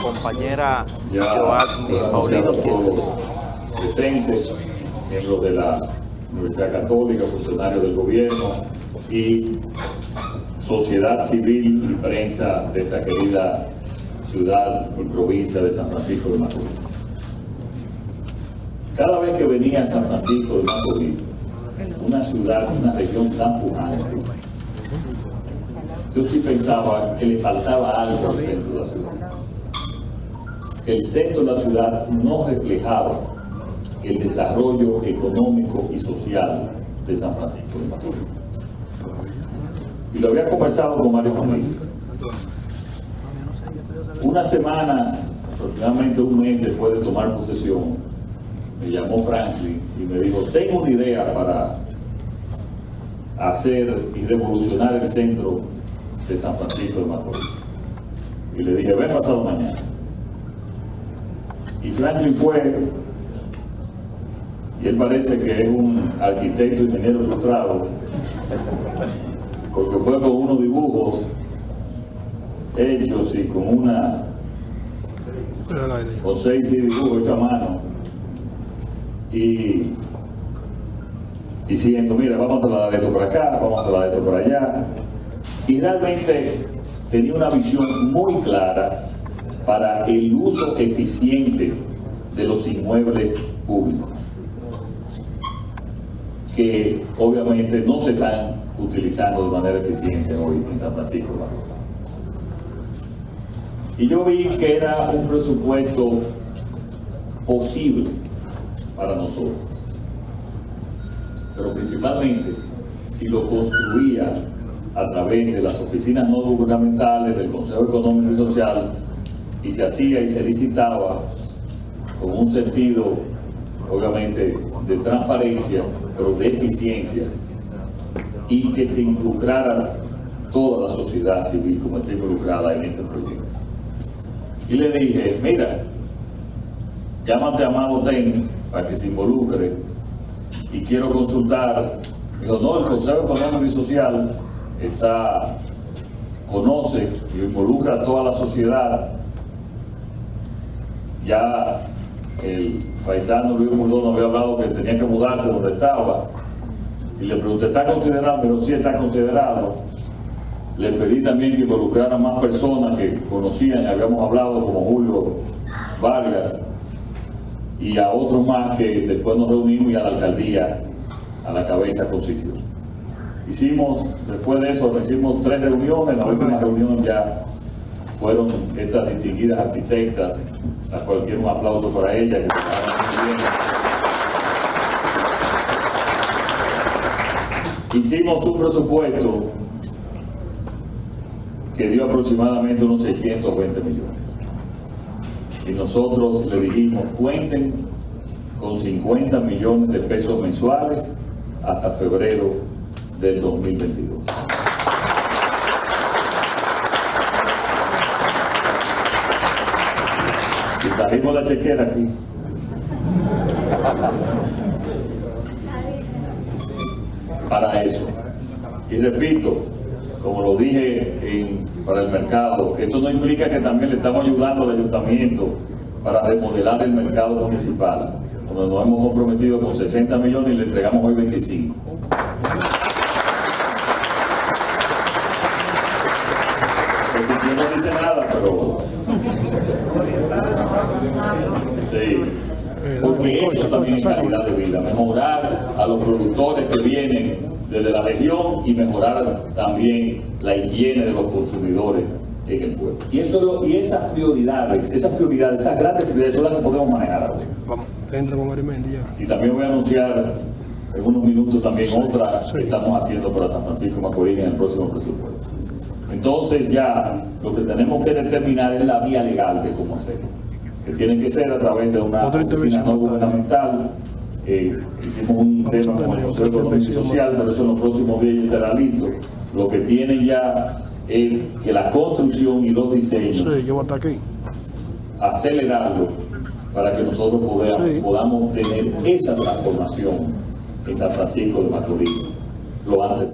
compañera Joaquín Paulino, quien presentes, miembros de la Universidad Católica, funcionarios del gobierno y sociedad civil y prensa de esta querida ciudad y provincia de San Francisco de Macorís. Cada vez que venía a San Francisco de Macorís, una ciudad, una región tan pujante, yo sí pensaba que le faltaba algo al centro de la ciudad. El centro de la ciudad no reflejaba el desarrollo económico y social de San Francisco de Macorís. Y lo había conversado con varios amigos. Unas semanas, aproximadamente un mes después de tomar posesión, me llamó Franklin y me dijo, tengo una idea para hacer y revolucionar el centro de San Francisco de Macorís. Y le dije, ven pasado mañana. Y Franklin fue, y él parece que es un arquitecto, ingeniero frustrado, porque fue con unos dibujos hechos y con una, con seis dibujos hechos a mano, y diciendo, mira, vamos a trasladar esto por acá, vamos a trasladar esto por allá, y realmente tenía una visión muy clara para el uso eficiente de los inmuebles públicos, que obviamente no se están utilizando de manera eficiente hoy en San Francisco. Y yo vi que era un presupuesto posible para nosotros, pero principalmente si lo construía a través de las oficinas no gubernamentales, del Consejo Económico y Social, y se hacía y se licitaba con un sentido, obviamente, de transparencia, pero de eficiencia, y que se involucrara toda la sociedad civil como está involucrada en este proyecto. Y le dije, mira, llámate a Amado Ten para que se involucre y quiero consultar. Dijo, no, el Consejo Económico y Social está, conoce y involucra a toda la sociedad. Ya el paisano Luis Murdón había hablado que tenía que mudarse donde estaba. Y le pregunté, ¿está considerado? Pero sí está considerado. Le pedí también que involucrara más personas que conocían, habíamos hablado como Julio Vargas y a otros más que después nos reunimos y a la alcaldía a la cabeza consiguió. Hicimos, después de eso, hicimos tres reuniones, la última reunión ya fueron estas distinguidas arquitectas, a cualquier un aplauso para ellas. Hicimos un presupuesto que dio aproximadamente unos 620 millones. Y nosotros le dijimos, cuenten con 50 millones de pesos mensuales hasta febrero del 2022. Y trajimos la chequera aquí. Para eso. Y repito, como lo dije para el mercado, esto no implica que también le estamos ayudando al ayuntamiento para remodelar el mercado municipal, donde nos hemos comprometido con 60 millones y le entregamos hoy 25. Yo no dice nada, pero... Sí. Porque eso también es calidad de vida, mejorar a los productores que vienen desde la región y mejorar también la higiene de los consumidores en el pueblo. Y, eso, y esas prioridades, esas prioridades, esas grandes prioridades son las que podemos manejar ahora. Vamos, entra con Y también voy a anunciar en unos minutos también otra que estamos haciendo para San Francisco Macorís en el próximo presupuesto. Entonces ya lo que tenemos que determinar es la vía legal de cómo hacerlo, que tiene que ser a través de una oficina no gubernamental. Eh, hicimos un tema con el Consejo Económico y Social, pero eso en los próximos días estará listo. Lo que tienen ya es que la construcción y los diseños, acelerarlo para que nosotros podamos, podamos tener esa transformación en San Francisco de Macorís lo antes.